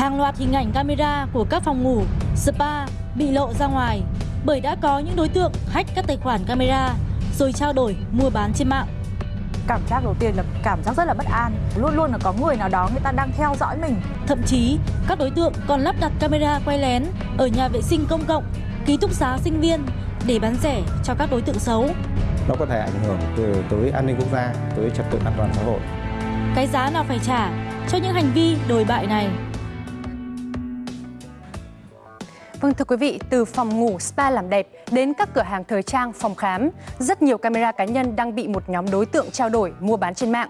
Hàng loạt hình ảnh camera của các phòng ngủ, spa bị lộ ra ngoài bởi đã có những đối tượng hack các tài khoản camera rồi trao đổi mua bán trên mạng. Cảm giác đầu tiên là cảm giác rất là bất an. Luôn luôn là có người nào đó người ta đang theo dõi mình. Thậm chí, các đối tượng còn lắp đặt camera quay lén ở nhà vệ sinh công cộng, ký túc xá sinh viên để bán rẻ cho các đối tượng xấu. Nó có thể ảnh hưởng từ tới an ninh quốc gia, tới trật tự an toàn xã hội. Cái giá nào phải trả cho những hành vi đồi bại này? Vâng thưa quý vị, từ phòng ngủ spa làm đẹp đến các cửa hàng thời trang, phòng khám, rất nhiều camera cá nhân đang bị một nhóm đối tượng trao đổi, mua bán trên mạng.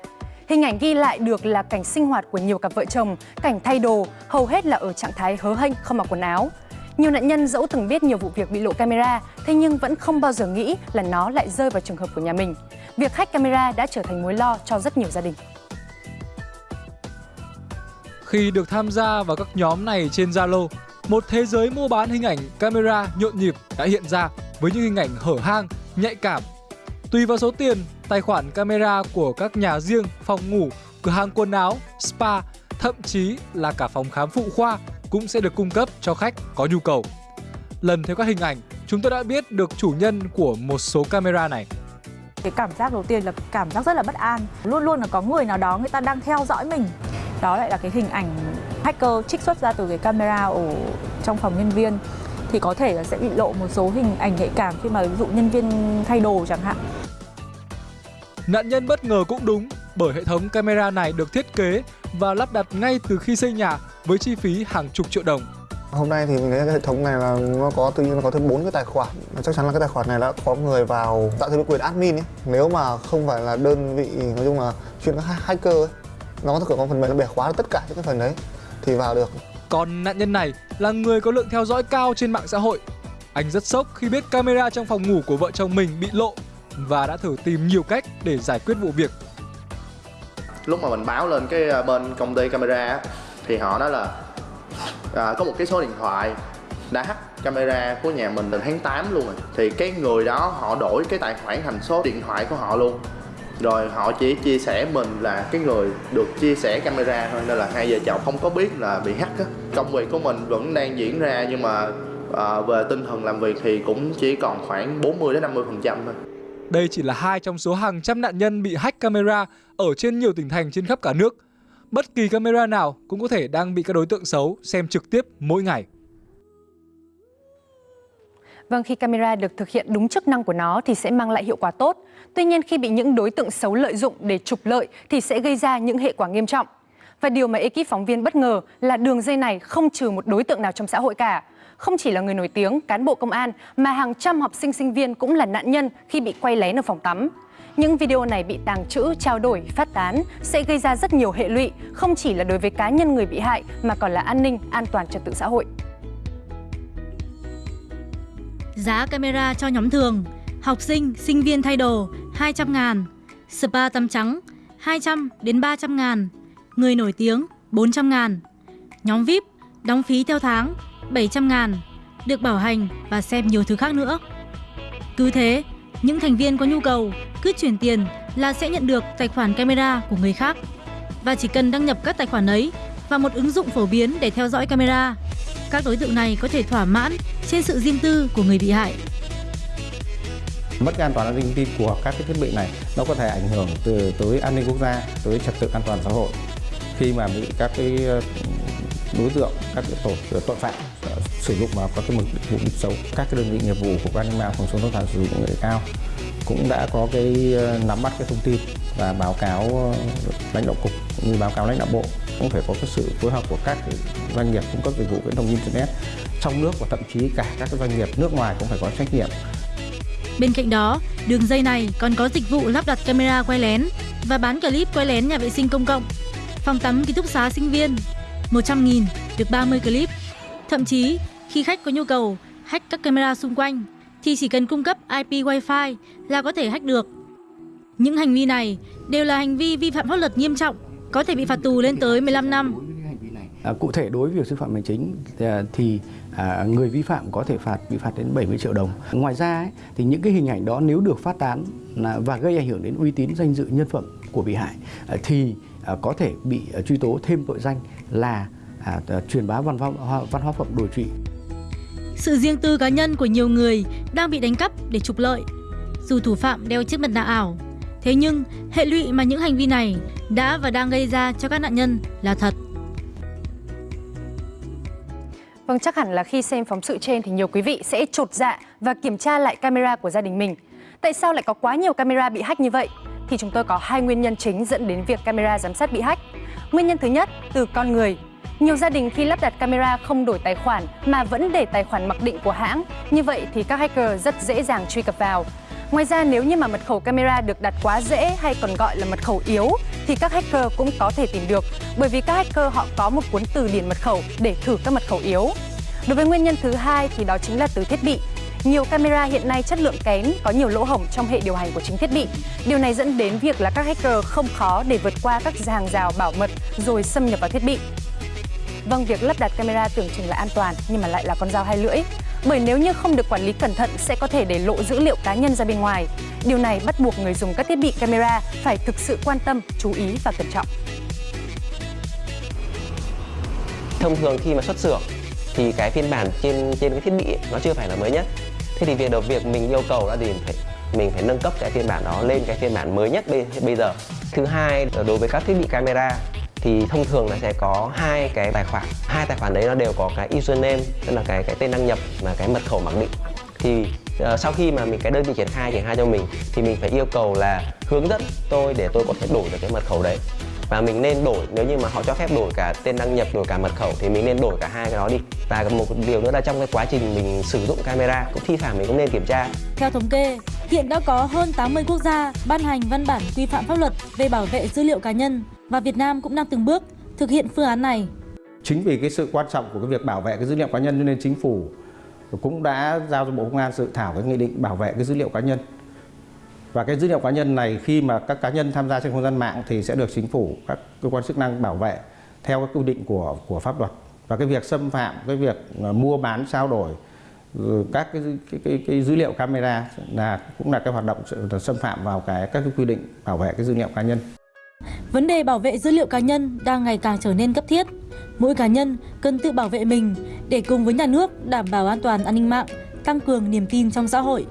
Hình ảnh ghi lại được là cảnh sinh hoạt của nhiều cặp vợ chồng, cảnh thay đồ, hầu hết là ở trạng thái hớ hênh không mặc quần áo. Nhiều nạn nhân dẫu từng biết nhiều vụ việc bị lộ camera, thế nhưng vẫn không bao giờ nghĩ là nó lại rơi vào trường hợp của nhà mình. Việc hack camera đã trở thành mối lo cho rất nhiều gia đình. Khi được tham gia vào các nhóm này trên Zalo, một thế giới mua bán hình ảnh camera nhộn nhịp đã hiện ra với những hình ảnh hở hang, nhạy cảm. Tùy vào số tiền, tài khoản camera của các nhà riêng, phòng ngủ, cửa hàng quần áo, spa, thậm chí là cả phòng khám phụ khoa cũng sẽ được cung cấp cho khách có nhu cầu. Lần theo các hình ảnh, chúng tôi đã biết được chủ nhân của một số camera này. Cái cảm giác đầu tiên là cảm giác rất là bất an. Luôn luôn là có người nào đó người ta đang theo dõi mình. Đó lại là cái hình ảnh hacker trích xuất ra từ cái camera ở trong phòng nhân viên thì có thể là sẽ bị lộ một số hình ảnh nhạy cảm khi mà ví dụ nhân viên thay đồ chẳng hạn. Nạn nhân bất ngờ cũng đúng bởi hệ thống camera này được thiết kế và lắp đặt ngay từ khi xây nhà với chi phí hàng chục triệu đồng. Hôm nay thì mình thấy cái hệ thống này là nó có tự nhiên nó có thêm bốn cái tài khoản. Chắc chắn là cái tài khoản này đã có người vào tạo thêm quyền admin ấy. Nếu mà không phải là đơn vị nói chung là chuyên các hacker ấy, nó có thể có phần mềm nó bẻ khóa tất cả những cái phần đấy thì vào được. Còn nạn nhân này là người có lượng theo dõi cao trên mạng xã hội. Anh rất sốc khi biết camera trong phòng ngủ của vợ chồng mình bị lộ và đã thử tìm nhiều cách để giải quyết vụ việc. Lúc mà mình báo lên cái à, bên công ty camera thì họ nói là à, có một cái số điện thoại đã hack camera của nhà mình từ tháng 8 luôn rồi thì cái người đó họ đổi cái tài khoản thành số điện thoại của họ luôn rồi họ chỉ chia sẻ mình là cái người được chia sẻ camera thôi nên là hai vợ chồng không có biết là bị hack á công việc của mình vẫn đang diễn ra nhưng mà à, về tinh thần làm việc thì cũng chỉ còn khoảng 40 đến 50 phần trăm thôi Đây chỉ là hai trong số hàng trăm nạn nhân bị hack camera ở trên nhiều tỉnh thành trên khắp cả nước. Bất kỳ camera nào cũng có thể đang bị các đối tượng xấu xem trực tiếp mỗi ngày. Vâng, khi camera được thực hiện đúng chức năng của nó thì sẽ mang lại hiệu quả tốt. Tuy nhiên khi bị những đối tượng xấu lợi dụng để trục lợi thì sẽ gây ra những hệ quả nghiêm trọng. Và điều mà ekip phóng viên bất ngờ là đường dây này không trừ một đối tượng nào trong xã hội cả. Không chỉ là người nổi tiếng, cán bộ công an mà hàng trăm học sinh sinh viên cũng là nạn nhân khi bị quay lén ở phòng tắm. Những video này bị tàng trữ, trao đổi, phát tán sẽ gây ra rất nhiều hệ lụy, không chỉ là đối với cá nhân người bị hại mà còn là an ninh, an toàn trật tự xã hội. Giá camera cho nhóm thường, học sinh, sinh viên thay đồ 200 ngàn, spa tắm trắng 200 đến 300 ngàn, người nổi tiếng 400 ngàn, nhóm VIP đóng phí theo tháng 700 ngàn, được bảo hành và xem nhiều thứ khác nữa. Cứ thế, những thành viên có nhu cầu cứ chuyển tiền là sẽ nhận được tài khoản camera của người khác. Và chỉ cần đăng nhập các tài khoản ấy vào một ứng dụng phổ biến để theo dõi camera. Các đối tượng này có thể thỏa mãn trên sự riêng tư của người bị hại. Mất an toàn an ninh thông tin của các cái thiết bị này nó có thể ảnh hưởng từ tới an ninh quốc gia, tới trật tự an toàn xã hội khi mà bị các cái ờ, đối tượng, các cái tổ ờ, tội phạm ờ, sử dụng vào các cái mục đích, mục xấu. Các cái đơn vị nghiệp vụ của an ninh mạng phòng chống tội phạm sử dụng công nghệ cao cũng đã có cái nắm bắt cái thông tin và báo cáo lãnh đạo cục cũng như báo cáo lãnh đạo bộ cũng phải có cái sự phối hợp của các doanh nghiệp cung cấp dịch vụ viễn thông internet trong nước và thậm chí cả các doanh nghiệp nước ngoài cũng phải có trách nhiệm Bên cạnh đó, đường dây này còn có dịch vụ lắp đặt camera quay lén và bán clip quay lén nhà vệ sinh công cộng, phòng tắm ký túc xá sinh viên. 100.000 được 30 clip. Thậm chí, khi khách có nhu cầu hack các camera xung quanh thì chỉ cần cung cấp IP Wi-Fi là có thể hack được. Những hành vi này đều là hành vi vi phạm pháp luật nghiêm trọng, có thể bị phạt tù lên tới 15 năm. À, cụ thể đối với việc xử phạt hành chính à, thì à, người vi phạm có thể phạt bị phạt đến 70 triệu đồng. Ngoài ra ấy, thì những cái hình ảnh đó nếu được phát tán là, và gây ảnh hưởng đến uy tín danh dự nhân phẩm của bị hại à, thì à, có thể bị à, truy tố thêm tội danh là à, truyền bá văn hóa văn hóa phẩm đồi trụy. Sự riêng tư cá nhân của nhiều người đang bị đánh cắp để trục lợi. Dù thủ phạm đeo chiếc mặt nạ ảo, thế nhưng hệ lụy mà những hành vi này đã và đang gây ra cho các nạn nhân là thật. Vâng, chắc hẳn là khi xem phóng sự trên thì nhiều quý vị sẽ trột dạ và kiểm tra lại camera của gia đình mình. Tại sao lại có quá nhiều camera bị hack như vậy? Thì chúng tôi có hai nguyên nhân chính dẫn đến việc camera giám sát bị hack. Nguyên nhân thứ nhất từ con người. Nhiều gia đình khi lắp đặt camera không đổi tài khoản mà vẫn để tài khoản mặc định của hãng. Như vậy thì các hacker rất dễ dàng truy cập vào. Ngoài ra nếu như mà mật khẩu camera được đặt quá dễ hay còn gọi là mật khẩu yếu thì các hacker cũng có thể tìm được bởi vì các hacker họ có một cuốn từ điển mật khẩu để thử các mật khẩu yếu. Đối với nguyên nhân thứ hai thì đó chính là từ thiết bị. Nhiều camera hiện nay chất lượng kém, có nhiều lỗ hổng trong hệ điều hành của chính thiết bị. Điều này dẫn đến việc là các hacker không khó để vượt qua các hàng rào bảo mật rồi xâm nhập vào thiết bị. Vâng, việc lắp đặt camera tưởng chừng là an toàn nhưng mà lại là con dao hai lưỡi. Bởi nếu như không được quản lý cẩn thận sẽ có thể để lộ dữ liệu cá nhân ra bên ngoài. Điều này bắt buộc người dùng các thiết bị camera phải thực sự quan tâm, chú ý và cẩn trọng. Thông thường khi mà xuất xưởng thì cái phiên bản trên trên cái thiết bị ấy, nó chưa phải là mới nhất. Thế thì việc đầu việc mình yêu cầu là gì phải mình phải nâng cấp cái phiên bản đó lên cái phiên bản mới nhất bây, bây giờ. Thứ hai đối với các thiết bị camera thì thông thường là sẽ có hai cái tài khoản. Hai tài khoản đấy nó đều có cái username tức là cái cái tên đăng nhập và cái mật khẩu mặc định. Thì uh, sau khi mà mình cái đơn vị triển khai triển khai cho mình thì mình phải yêu cầu là hướng dẫn tôi để tôi có thể đổi được cái mật khẩu đấy. Và mình nên đổi nếu như mà họ cho phép đổi cả tên đăng nhập đổi cả mật khẩu thì mình nên đổi cả hai cái đó đi. Và một điều nữa là trong cái quá trình mình sử dụng camera cũng thi thoảng mình cũng nên kiểm tra. Theo thống kê, hiện đã có hơn 80 quốc gia ban hành văn bản quy phạm pháp luật về bảo vệ dữ liệu cá nhân và Việt Nam cũng đang từng bước thực hiện phương án này. Chính vì cái sự quan trọng của cái việc bảo vệ cái dữ liệu cá nhân cho nên chính phủ cũng đã giao cho Bộ Công an dự thảo cái nghị định bảo vệ cái dữ liệu cá nhân. Và cái dữ liệu cá nhân này khi mà các cá nhân tham gia trên không gian mạng thì sẽ được chính phủ các cơ quan chức năng bảo vệ theo các quy định của của pháp luật. Và cái việc xâm phạm, cái việc ờ, mua bán trao đổi ừ, các cái, cái, cái, cái dữ liệu camera là cũng là cái hoạt động xâm phạm vào cái các cái quy định bảo vệ cái dữ liệu cá nhân. Vấn đề bảo vệ dữ liệu cá nhân đang ngày càng trở nên cấp thiết. Mỗi cá nhân cần tự bảo vệ mình để cùng với nhà nước đảm bảo an toàn an ninh mạng, tăng cường niềm tin trong xã hội.